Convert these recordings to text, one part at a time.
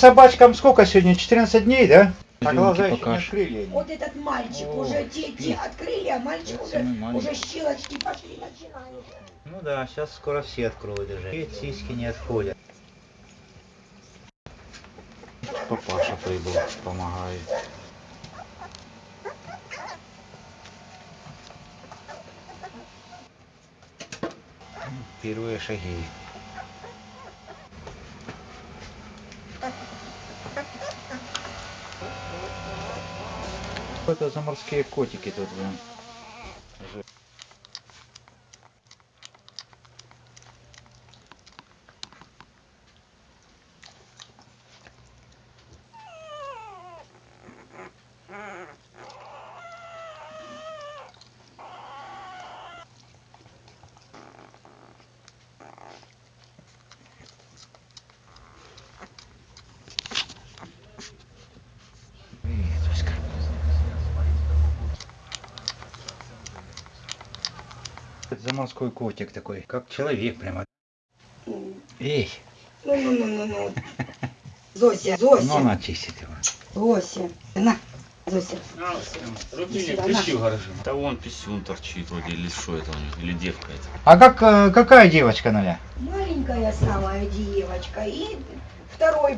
Собачкам сколько сегодня? 14 дней, да? А глаза еще не открыли. Вот этот мальчик О, уже те открыли, а мальчик уже, уже щелочки пошли начинают. Ну да, сейчас скоро все откроют уже. И сиськи не отходят. Папаша прибыл, помогает. Первые шаги. Это за морские котики тут, блин? Привет, Оська. Это морской котик такой, как человек прямо. Эй, ну, ну, ну, ну. Зося, ну Зося, она чистит его. Зося. На, Зося. На. в гараже. Да вон писюн торчит вроде, или что это у них, или девка это. А как, э, какая девочка, Наля? Маленькая самая девочка и второй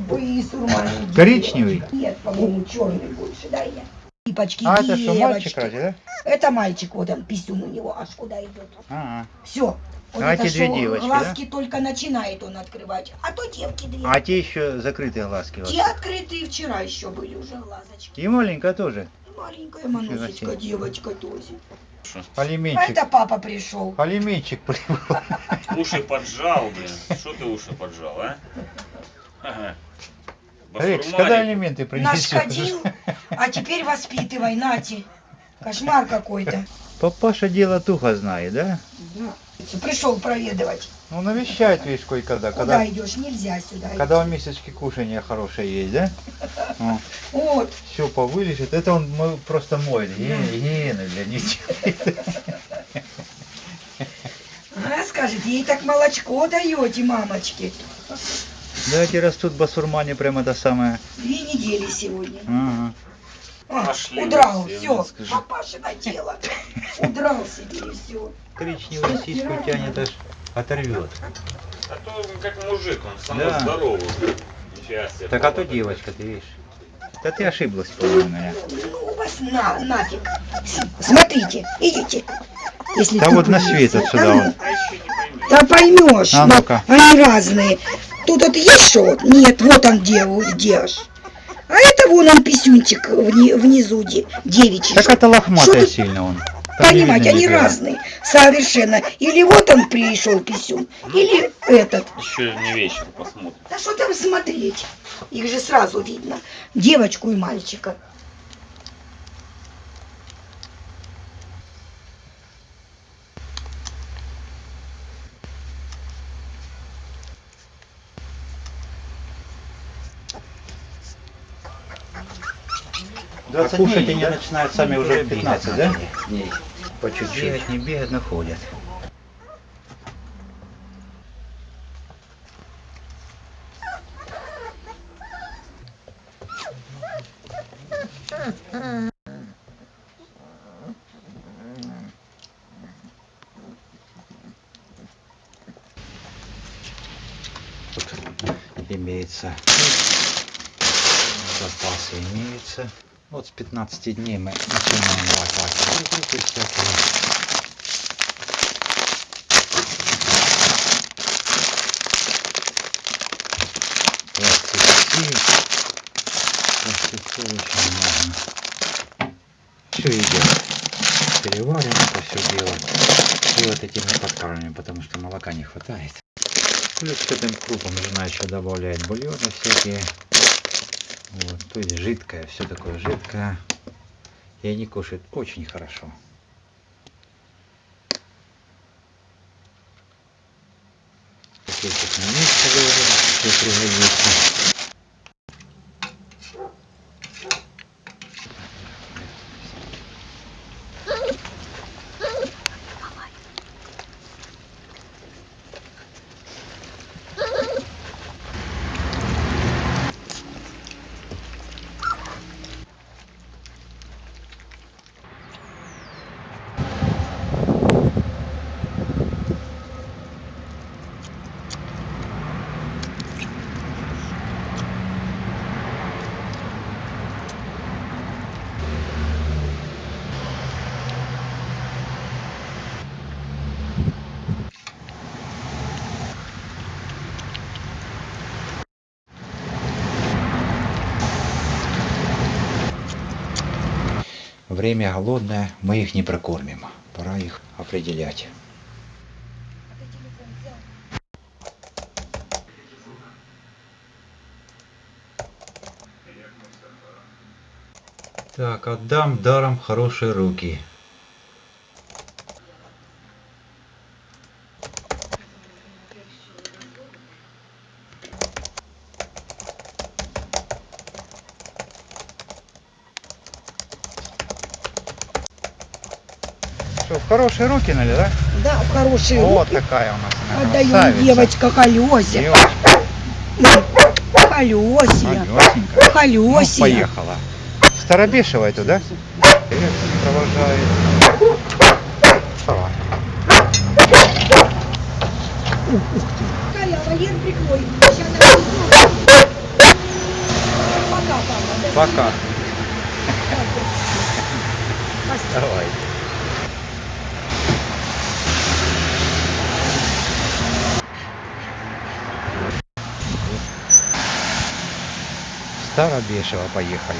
маленький. Коричневый? Нет, по-моему, черный больше, да, я. Липочки, А, это что, мальчик девочки. разве, да? Это мальчик, вот он, писюн у него, аж куда идет. А, Все. Вот А это эти две шо, девочки, глазки только начинает он открывать, а то девки две. а те еще закрытые глазки. вас. Те открытые вчера еще были уже глазочки. И маленькая тоже. И маленькая манусечка, девочка тоже. А Алименчик. это папа пришел. Алименчик прибыл. Уши поджал, блин. Что ты уши поджал, а? Ага. Рекс, когда алименты принесешь? Нашкодил, а теперь воспитывай, нати. Кошмар какой-то. Папаша дело тухо знает, да? Да. Пришел проведывать. Ну, навещает, видишь, кое-когда. Куда Когда, идешь? Нельзя сюда. когда у идти. месячки кушания хорошее есть, да? Ну, Вот. все повылежит. Это он просто моет. Гены для детей. А, скажет, ей так молочко даете, мамочки. Да, эти растут басурмане прямо это самое. Две недели сегодня. Ага. А, Пошли удрал, все, все, скажи. папашина дело. Удрал себе и все. Коричневую сиську тянет аж оторвет. А то как мужик, он самый Да. здоровый. Себе. Так а то девочка, ты видишь. Да ты ошиблась, по-моему, я. Ну вас на, нафиг. Смотрите, идите. Если Да вот на свет Да отсюда ну, он. А. Да поймешь, А но ну-ка. они разные. Тут вот есть что? Нет, вот он где, где аж. А это вон он писюнчик вни- внизу, де, девичий. Так это лохматая тут сильно он. Там видно они нифига. разные, совершенно. Или вот он пришел писюн, или этот. Еще не вечер посмотрим. Да что там смотреть? Их же сразу видно. Девочку и мальчика. А кушать они начинают сами уже в 15, да? Дней. По чуть-чуть. Бегать, не бегать, находят. Тут имеется запасы имеются. Вот с 15 дней мы начинаем лопатить. Группы очень много. Все идет. Переварим это все дело. И вот этим мы подкармливаем, потому что молока не хватает. Плюс к этим крупам жена еще добавляет бульоны всякие. Вот, то есть жидкое, все такое жидкое. И они кушают очень хорошо. Пакетик на месте выложим, все пригодится. Время голодное, мы их не прокормим. Пора их определять. Так, отдам даром хорошие руки. Что, в хорошие руки, нали, да? Да, в хорошие Вот руки. такая у нас она, Отдаю красавица. девочка Колеся. Девочка, Колесия. малёсенькая. Ну, Колесия. поехала. Старобешева эту, да? Привет, провожает. Давай. Коля, вольер прикрой. Сейчас. Пока, папа. Пока. Давай. Старобешево поехали.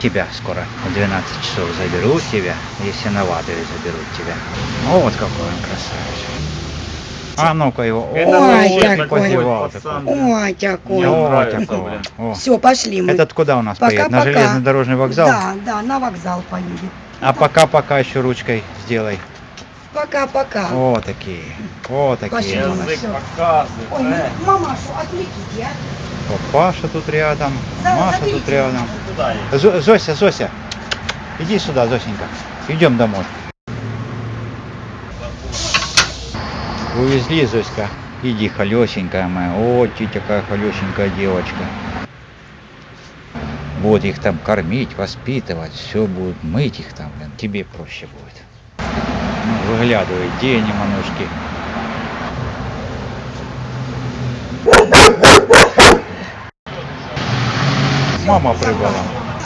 Тебя скоро в 12 часов заберут тебя, если новаторы заберут тебя. О, вот какой он красавец. А ну-ка его. Это Ой, какой. Ой, такой. Мне О, нравится, такой. блин. О. Все, пошли мы. Этот куда у нас поедет? На железнодорожный вокзал? Да, да, на вокзал поедет. А пока-пока еще ручкой сделай. Пока-пока. О, такие. О, такие. Пошли. у нас. Язык Всё. показывает. Ой, э. мамашу, отвлеките, а. Вот Паша тут рядом, Да, Маша заберите. тут рядом. Куда ей? Зо- Зося, Зося, иди сюда, Зосенька. Идем домой. Увезли, Зоська. Иди, холесенькая моя. О, ты такая холесенькая девочка. Вот их там кормить, воспитывать, все будут мыть их там, блин. Тебе проще будет. Ну, выглядывай, где они, манушки? Мама прыгала.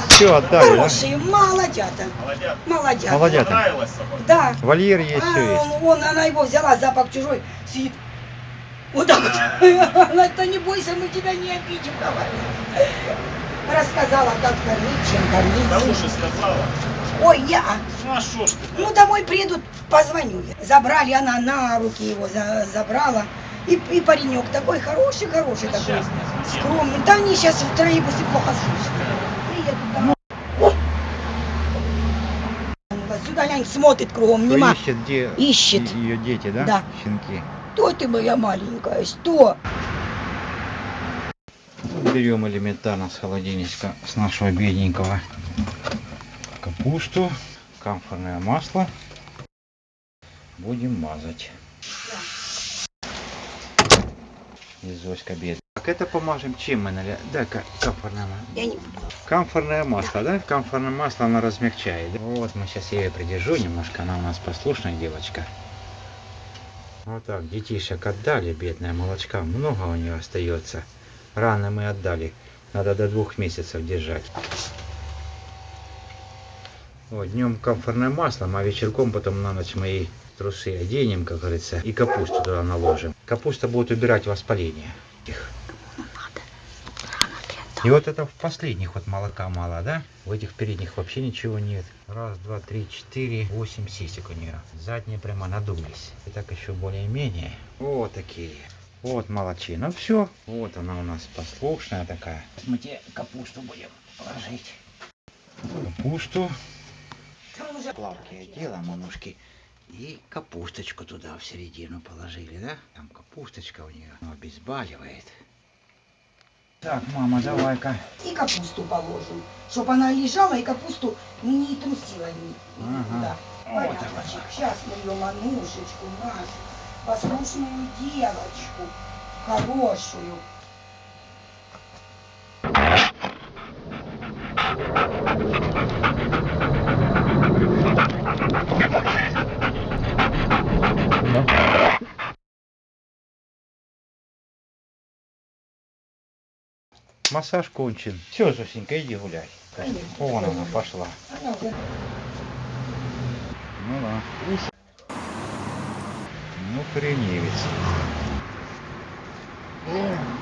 Все, отдали, да? Хорошие, молодята. Молодец. Молодята. Молодята. Понравилась собака? Да. Вольер есть, все А, есть. Вон она его взяла, запах чужой, сидит. Вот так вот. Она, то не бойся, мы тебя не обидим, говорит. Рассказала, как кормить, чем Да кормить. лучше сказала. Ой, я. Ну а шо ж ты? Ну, домой приедут, позвоню я. Забрали, она на руки его за- забрала. И, и паренек такой хороший, хороший такой. Скромный. Да они сейчас в троллейбусе плохо слышат. Приедут домой. Сюда глянь, смотрит кругом, Кто нема. ищет, где Ищет. ее дети, да? Да. Щенки. Что ты моя маленькая, что? Берем элементарно с холодильничка, с нашего бедненького капусту, камфорное масло. Будем мазать. И Зоська. Так это помажем чем мы наля... Да, ка- камфорное масло. Я не буду. Камфорное масло, да? Камфорное масло оно размягчает. Вот мы сейчас ее придержу немножко, она у нас послушная девочка. Вот так, детишек отдали, бедная молочка, много у нее остается. Рано мы отдали, надо до двух месяцев держать. Вот, днем камфорное масло, а вечерком потом на ночь мои трусы оденем, как говорится, и капусту туда наложим. Капуста будет убирать воспаление. И вот это в последних вот молока мало, да? В этих передних вообще ничего нет. Раз, два, три, четыре, восемь сисек у нее. Задние прямо надулись. И так еще более-менее. Вот такие. Вот молочина. Все. Вот она у нас послушная такая. Мы тебе капусту будем ложить. Капусту. Плавки одела, манушки. И капусточку туда в середину положили, да? Там капусточка у нее обезболивает. Так, мама, давай-ка. И капусту положим, чтобы она лежала и капусту не трусила ни- Ага. никуда. Вот. Сейчас мы ее манушечку нашу, послушную девочку, хорошую. Массаж кончен. Все, Зосенька, иди гуляй. Вон она пошла. Ну да. Ну.